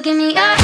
give me up.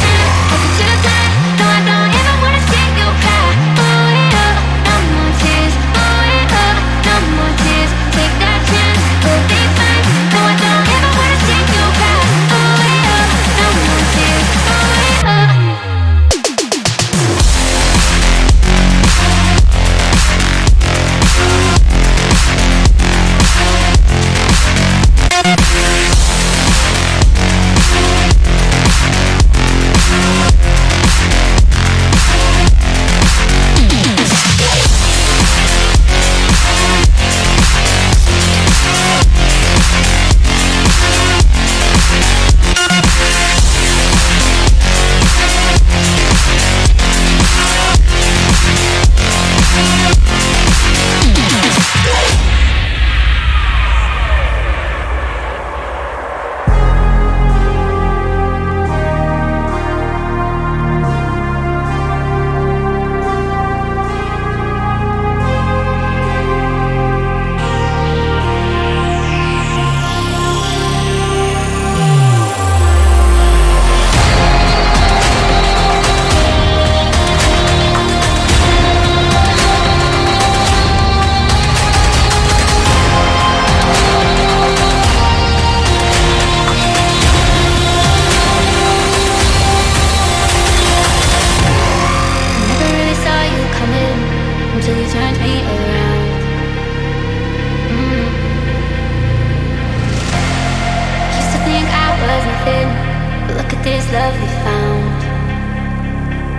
lovely found.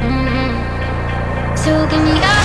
Mm -hmm. So give me up.